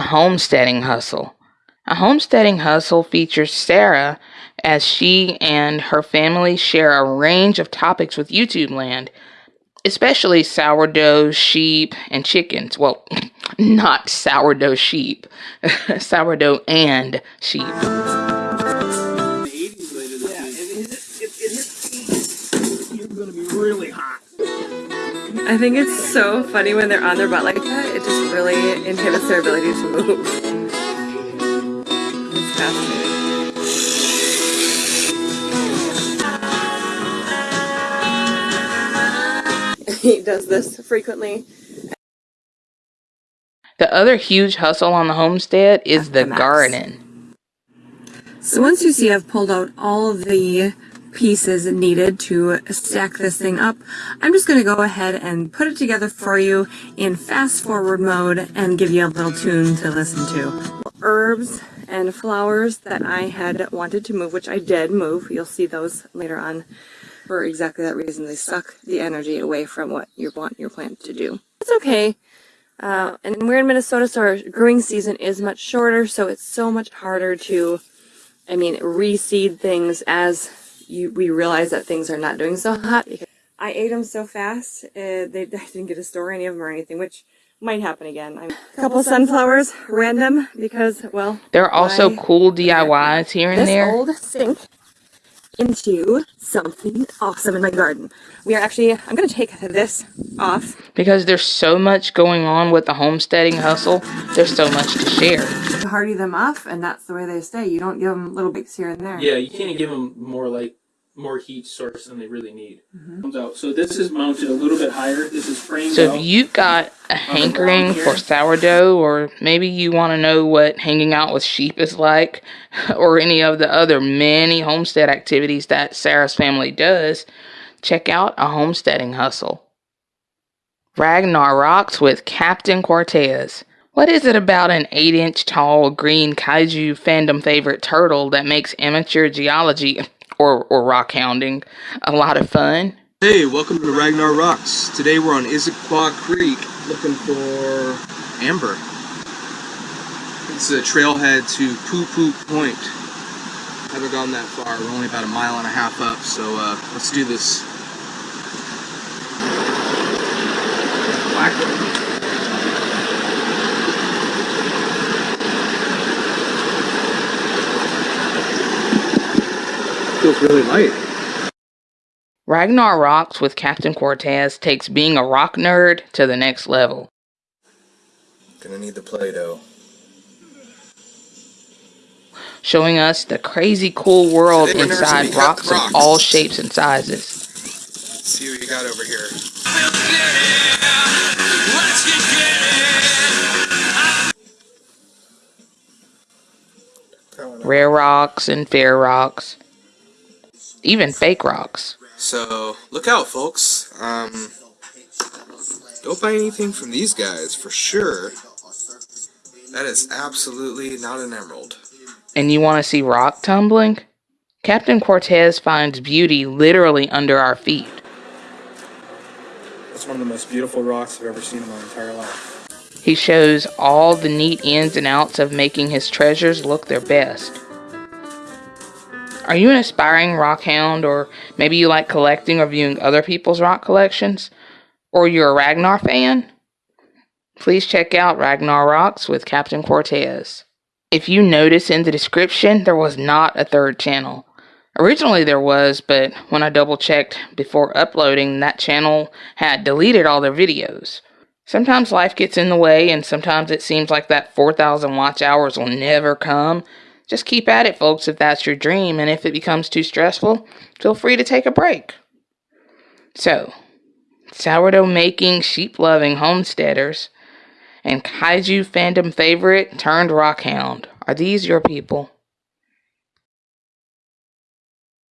homesteading hustle. A homesteading hustle features Sarah as she and her family share a range of topics with YouTube land, especially sourdough, sheep, and chickens. Well, not sourdough sheep, sourdough and sheep. I think it's so funny when they're on their butt like that. It just really inhibits their ability to move. It's fascinating. he does this frequently. The other huge hustle on the homestead is the max. garden. So once you see I've pulled out all of the pieces needed to stack this thing up, I'm just going to go ahead and put it together for you in fast forward mode and give you a little tune to listen to. Herbs and flowers that I had wanted to move, which I did move. You'll see those later on for exactly that reason. They suck the energy away from what you want your plant to do. It's okay. Uh, and we're in Minnesota, so our growing season is much shorter, so it's so much harder to, I mean, reseed things as you, we realize that things are not doing so hot. I ate them so fast, uh, they, I didn't get to store any of them or anything, which might happen again. I'm, a couple sunflowers, random, because, well... There are also cool DIYs here and this there. old sink into something awesome in my garden. We are actually, I'm going to take this off. Because there's so much going on with the homesteading hustle, there's so much to share. Hardy them off, and that's the way they stay. You don't give them little bits here and there. Yeah, you can't give them more like more heat source than they really need. Mm-hmm. Comes out. So this is mounted a little bit higher. This is framed So out. if you've got a hankering for sourdough, or maybe you want to know what hanging out with sheep is like, or any of the other many homestead activities that Sarah's family does, check out A Homesteading Hustle. Ragnar rocks with Captain Cortez. What is it about an 8 inch tall green kaiju fandom favorite turtle that makes amateur geology or, or rock hounding a lot of fun? Hey, welcome to Ragnar Rocks. Today we're on Issaquah Creek looking for amber. It's a trailhead to Poo Poo Point. Haven't gone that far. We're only about a mile and a half up, so uh, let's do this. Feels really light. Ragnar Rocks with Captain Cortez takes being a rock nerd to the next level. Gonna need the Play-Doh. showing us the crazy cool world Today inside cut rocks of all shapes and sizes. Let's see what you got over here. Rare rocks and fair rocks. Even fake rocks. So look out, folks. Um, don't buy anything from these guys for sure. That is absolutely not an emerald. And you want to see rock tumbling? Captain Cortez finds beauty literally under our feet. It's one of the most beautiful rocks I've ever seen in my entire life. He shows all the neat ins and outs of making his treasures look their best. Are you an aspiring rock hound, or maybe you like collecting or viewing other people's rock collections? Or you're a Ragnar fan? Please check out Ragnar Rocks with Captain Cortez. If you notice in the description, there was not a third channel. Originally there was, but when I double checked before uploading, that channel had deleted all their videos. Sometimes life gets in the way, and sometimes it seems like that 4,000 watch hours will never come. Just keep at it, folks, if that's your dream, and if it becomes too stressful, feel free to take a break. So, sourdough making, sheep loving homesteaders, and kaiju fandom favorite turned rockhound, are these your people?